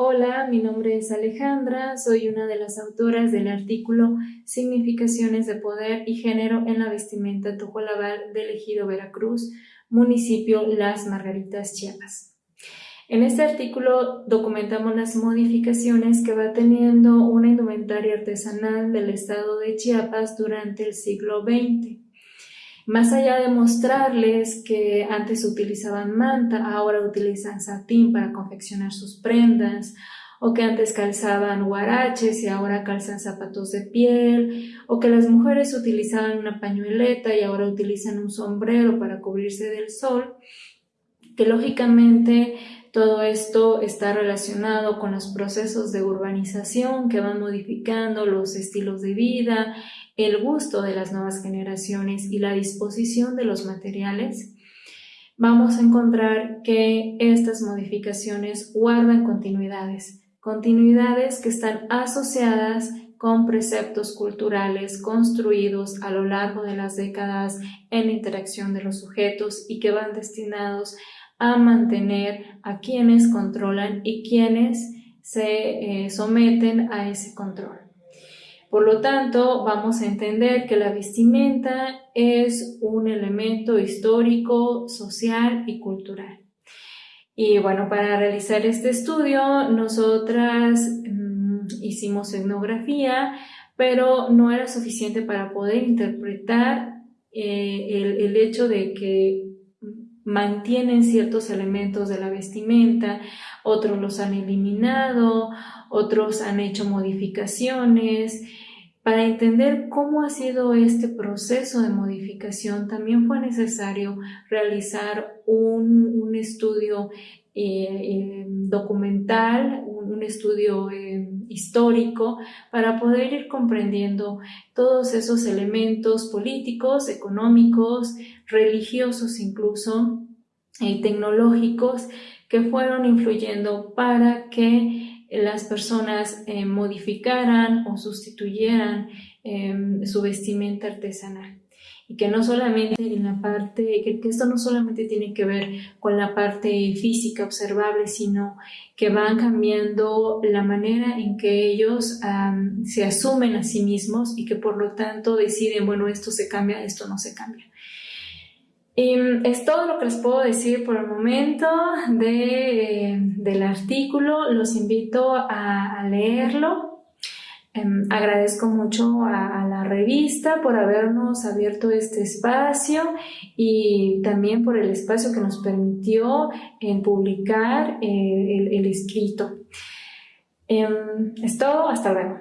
Hola, mi nombre es Alejandra, soy una de las autoras del artículo Significaciones de Poder y Género en la vestimenta Tojolabal del Ejido Veracruz, municipio Las Margaritas, Chiapas. En este artículo documentamos las modificaciones que va teniendo una indumentaria artesanal del estado de Chiapas durante el siglo XX. Más allá de mostrarles que antes utilizaban manta, ahora utilizan satín para confeccionar sus prendas, o que antes calzaban huaraches y ahora calzan zapatos de piel, o que las mujeres utilizaban una pañueleta y ahora utilizan un sombrero para cubrirse del sol, que lógicamente todo esto está relacionado con los procesos de urbanización que van modificando los estilos de vida, el gusto de las nuevas generaciones y la disposición de los materiales, vamos a encontrar que estas modificaciones guardan continuidades, continuidades que están asociadas con preceptos culturales construidos a lo largo de las décadas en la interacción de los sujetos y que van destinados a mantener a quienes controlan y quienes se eh, someten a ese control. Por lo tanto, vamos a entender que la vestimenta es un elemento histórico, social y cultural. Y bueno, para realizar este estudio, nosotras mm, hicimos etnografía, pero no era suficiente para poder interpretar eh, el hecho de que mantienen ciertos elementos de la vestimenta, otros los han eliminado, otros han hecho modificaciones. Para entender cómo ha sido este proceso de modificación, también fue necesario realizar un, estudio eh, eh, documental, un, estudio eh, histórico, para poder ir comprendiendo todos esos elementos políticos, económicos, religiosos incluso, tecnológicos, que fueron influyendo para que las personas eh, modificaran o sustituyeran su vestimenta artesanal. Y que no solamente en la parte, que, esto no solamente tiene que ver con la parte física observable, sino que van cambiando la manera en que ellos se asumen a sí mismos y que por lo tanto deciden, bueno, esto se cambia, esto no se cambia. Y mm, es todo lo que les puedo decir por el momento de, del artículo. Los invito a, leerlo. Em, agradezco mucho a, la revista por habernos abierto este espacio y también por el espacio que nos permitió en publicar eh, el, el, escrito. Em, es todo, hasta luego.